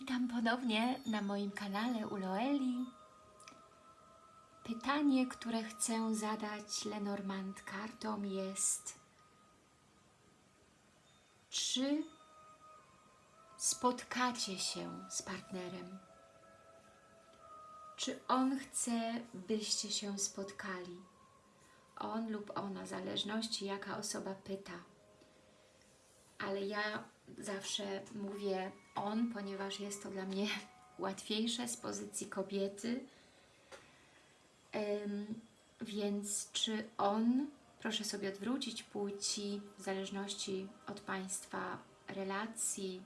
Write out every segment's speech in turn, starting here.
Witam ponownie na moim kanale Uloeli. Pytanie, które chcę zadać Lenormand kartom jest Czy spotkacie się z partnerem? Czy on chce, byście się spotkali? On lub ona, w zależności jaka osoba pyta. Ale ja zawsze mówię on, ponieważ jest to dla mnie łatwiejsze z pozycji kobiety. Więc czy on, proszę sobie odwrócić płci w zależności od Państwa relacji,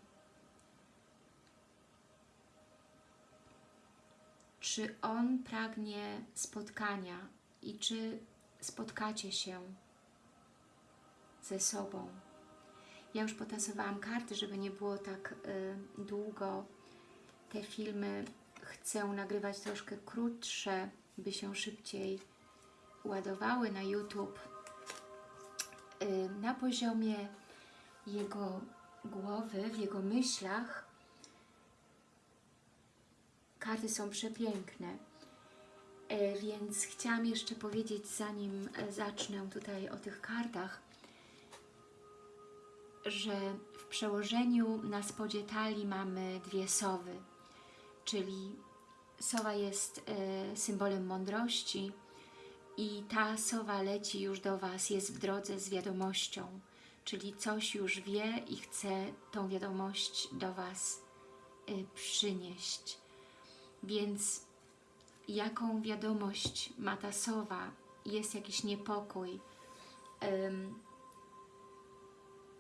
czy on pragnie spotkania i czy spotkacie się ze sobą. Ja już potasowałam karty, żeby nie było tak y, długo. Te filmy chcę nagrywać troszkę krótsze, by się szybciej ładowały na YouTube. Y, na poziomie jego głowy, w jego myślach karty są przepiękne. E, Więc chciałam jeszcze powiedzieć, zanim e, zacznę tutaj o tych kartach, że w przełożeniu na spodzie talii mamy dwie sowy, czyli sowa jest e, symbolem mądrości i ta sowa leci już do Was, jest w drodze z wiadomością, czyli coś już wie i chce tą wiadomość do Was e, przynieść. Więc jaką wiadomość ma ta sowa? Jest jakiś niepokój,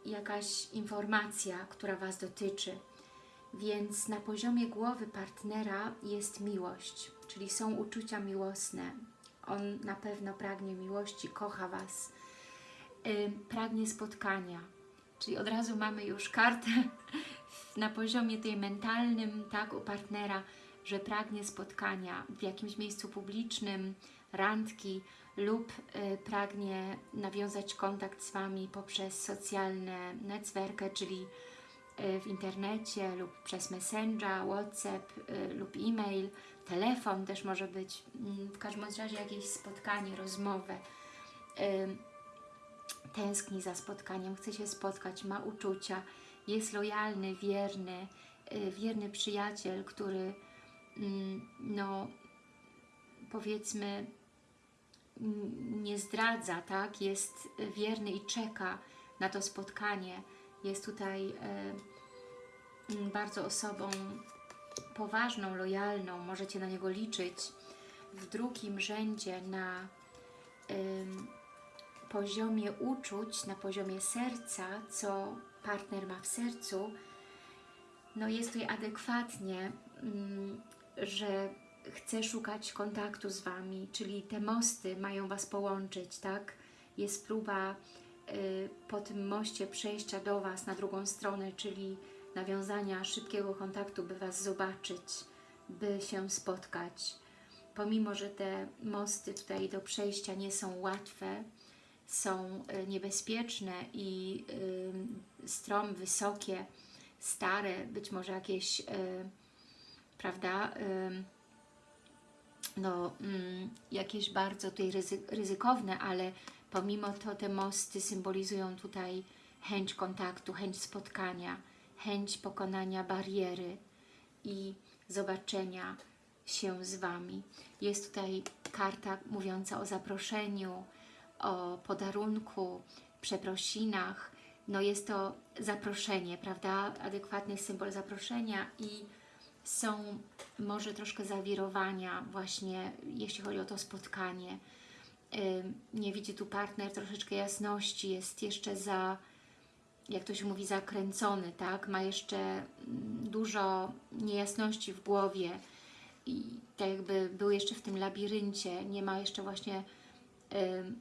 jakaś informacja, która Was dotyczy. Więc na poziomie głowy partnera jest miłość, czyli są uczucia miłosne. On na pewno pragnie miłości, kocha Was, Ym, pragnie spotkania. Czyli od razu mamy już kartę na poziomie tej mentalnym, tak, u partnera, że pragnie spotkania w jakimś miejscu publicznym, randki lub y, pragnie nawiązać kontakt z Wami poprzez socjalne netwerkę, czyli y, w internecie lub przez Messenger, WhatsApp y, lub e-mail, telefon też może być, mm, w każdym razie jakieś spotkanie, rozmowę. Tęskni za spotkaniem, chce się spotkać, ma uczucia, jest lojalny, wierny, wierny przyjaciel, który mm, no powiedzmy nie zdradza, tak? Jest wierny i czeka na to spotkanie. Jest tutaj e, bardzo osobą poważną, lojalną, możecie na niego liczyć. W drugim rzędzie na poziomie uczuć, na poziomie serca, co partner ma w sercu, no jest tutaj adekwatnie, że chce szukać kontaktu z Wami, czyli te mosty mają Was połączyć, tak? Jest próba y, po tym moście przejścia do Was na drugą stronę, czyli nawiązania szybkiego kontaktu, by Was zobaczyć, by się spotkać. Pomimo, że te mosty tutaj do przejścia nie są łatwe, są y, niebezpieczne i y, strom, wysokie, stare, być może jakieś, y, prawda, y, no, mm, jakieś bardzo tutaj ryzy ryzykowne, ale pomimo to te mosty symbolizują tutaj chęć kontaktu, chęć spotkania, chęć pokonania bariery i zobaczenia się z Wami. Jest tutaj karta mówiąca o zaproszeniu, o podarunku, przeprosinach. No jest to zaproszenie, prawda? Adekwatny symbol zaproszenia i są może troszkę zawirowania właśnie, jeśli chodzi o to spotkanie. Nie widzi tu partner troszeczkę jasności, jest jeszcze za, jak to się mówi, zakręcony, tak? Ma jeszcze mm, dużo niejasności w głowie i tak jakby był jeszcze w tym labiryncie, nie ma jeszcze właśnie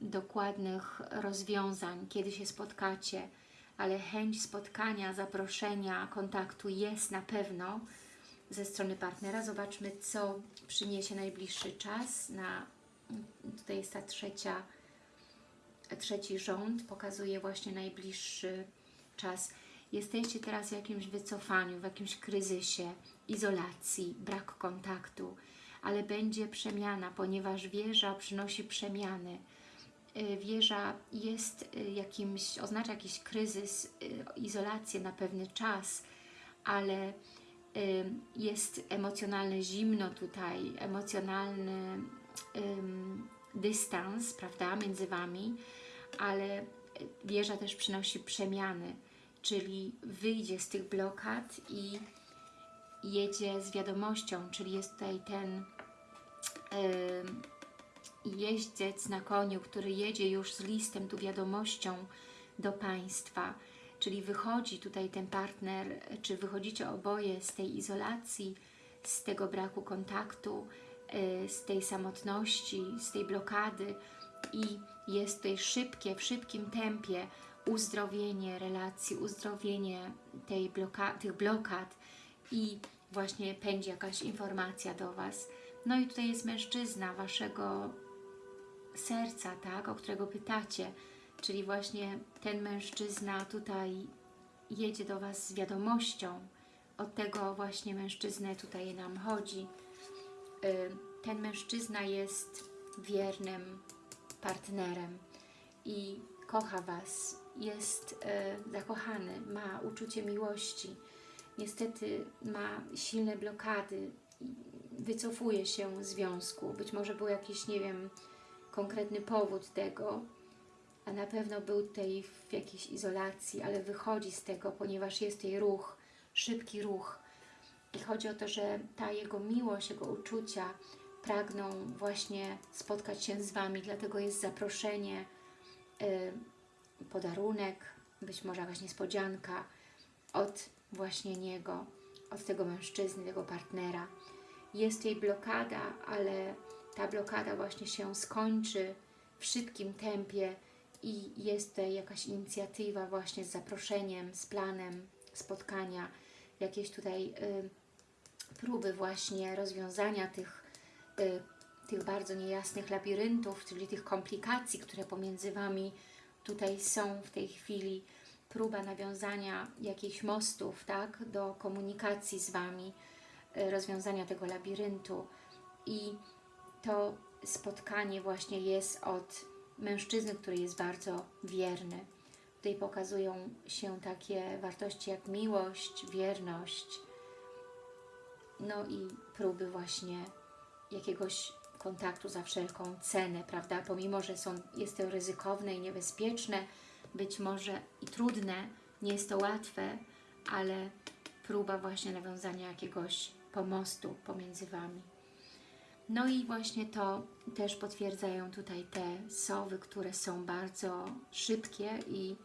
dokładnych rozwiązań, kiedy się spotkacie, ale chęć spotkania, zaproszenia, kontaktu jest na pewno ze strony partnera. Zobaczmy, co przyniesie najbliższy czas. Na, tutaj jest ta trzecia, trzeci rząd, pokazuje właśnie najbliższy czas. Jesteście teraz w jakimś wycofaniu, w jakimś kryzysie, izolacji, brak kontaktu, ale będzie przemiana, ponieważ wieża przynosi przemiany. Y, Wieża jest y, jakimś, oznacza jakiś kryzys, y, izolację na pewny czas, ale jest emocjonalne zimno tutaj, emocjonalny dystans, prawda, między Wami, ale wieża też przynosi przemiany, czyli wyjdzie z tych blokad i jedzie z wiadomością, czyli jest tutaj ten jeździec na koniu, który jedzie już z listem, tu wiadomością do Państwa, czyli wychodzi tutaj ten partner, czy wychodzicie oboje z tej izolacji, z tego braku kontaktu, y, z tej samotności, z tej blokady i jest tutaj szybkie, w szybkim tempie uzdrowienie relacji, uzdrowienie tej bloka tych blokad i właśnie pędzi jakaś informacja do Was. No i tutaj jest mężczyzna Waszego serca, tak, o którego pytacie, czyli właśnie ten mężczyzna tutaj jedzie do Was z wiadomością, od tego właśnie mężczyznę tutaj nam chodzi. Y, Ten mężczyzna jest wiernym partnerem i kocha Was, jest y, zakochany, ma uczucie miłości, niestety ma silne blokady, wycofuje się z związku, być może był jakiś, nie wiem, konkretny powód tego, a na pewno był tutaj w jakiejś izolacji, ale wychodzi z tego, ponieważ jest tutaj ruch, szybki ruch. I chodzi o to, że ta jego miłość, jego uczucia pragną właśnie spotkać się z Wami, dlatego jest zaproszenie, y, podarunek, być może jakaś niespodzianka od właśnie niego, od tego mężczyzny, tego partnera. Jest jej blokada, ale ta blokada właśnie się skończy w szybkim tempie i jest jakaś inicjatywa właśnie z zaproszeniem, z planem spotkania, jakieś tutaj y, próby właśnie rozwiązania tych, y, tych bardzo niejasnych labiryntów, czyli tych komplikacji, które pomiędzy Wami tutaj są w tej chwili, próba nawiązania jakichś mostów, tak, do komunikacji z Wami, y, rozwiązania tego labiryntu. I to spotkanie właśnie jest od mężczyzny, który jest bardzo wierny. Tutaj pokazują się takie wartości jak miłość, wierność, no i próby właśnie jakiegoś kontaktu za wszelką cenę, prawda? Pomimo, że są, jest to ryzykowne i niebezpieczne, być może i trudne, nie jest to łatwe, ale próba właśnie nawiązania jakiegoś pomostu pomiędzy Wami. No i właśnie to też potwierdzają tutaj te sowy, które są bardzo szybkie i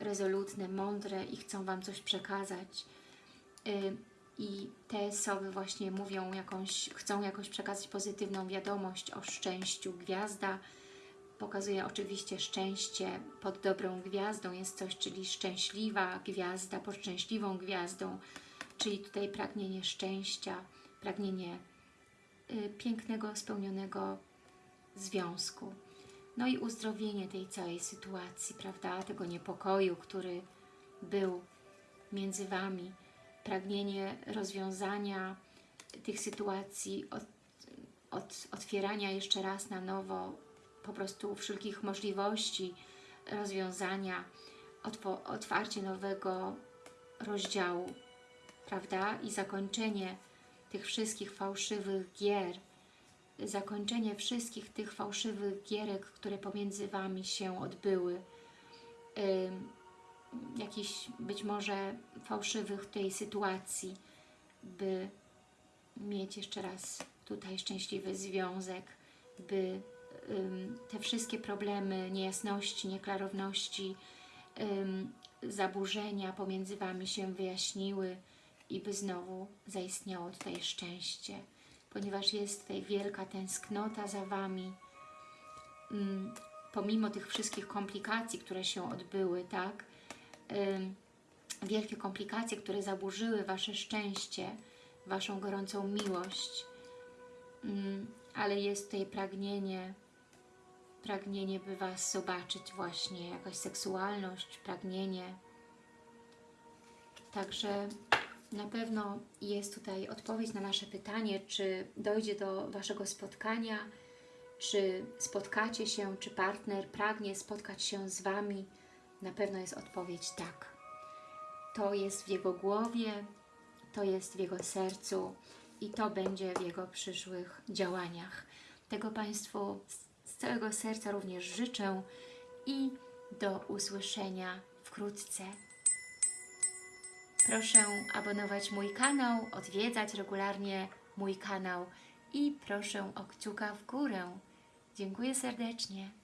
rezolutne, mądre i chcą Wam coś przekazać. Y, I te sowy właśnie mówią jakąś, chcą jakoś przekazać pozytywną wiadomość o szczęściu. Gwiazda pokazuje oczywiście szczęście pod dobrą gwiazdą, jest coś, czyli szczęśliwa gwiazda pod szczęśliwą gwiazdą, czyli tutaj pragnienie szczęścia, pragnienie pięknego, spełnionego związku. No i uzdrowienie tej całej sytuacji, prawda, tego niepokoju, który był między Wami, pragnienie rozwiązania tych sytuacji, od, od, otwierania jeszcze raz na nowo po prostu wszelkich możliwości rozwiązania, otwarcie nowego rozdziału, prawda, i zakończenie tych wszystkich fałszywych gier, zakończenie wszystkich tych fałszywych gierek, które pomiędzy Wami się odbyły, jakichś być może fałszywych tej sytuacji, by mieć jeszcze raz tutaj szczęśliwy związek, by te wszystkie problemy, niejasności, nieklarowności, zaburzenia pomiędzy Wami się wyjaśniły i by znowu zaistniało tutaj szczęście ponieważ jest tutaj wielka tęsknota za Wami. Mm, pomimo tych wszystkich komplikacji, które się odbyły, tak? Wielkie komplikacje, które zaburzyły Wasze szczęście, Waszą gorącą miłość, ym, ale jest tutaj pragnienie, pragnienie, by Was zobaczyć właśnie, jakaś seksualność, pragnienie, Także na pewno jest tutaj odpowiedź na nasze pytanie, czy dojdzie do Waszego spotkania, czy spotkacie się, czy partner pragnie spotkać się z Wami. Na pewno jest odpowiedź tak. To jest w jego głowie, to jest w jego sercu i to będzie w jego przyszłych działaniach. Tego Państwu z- całego serca również życzę i do usłyszenia wkrótce. Proszę abonować mój kanał, odwiedzać regularnie mój kanał i proszę o kciuka w górę. Dziękuję serdecznie.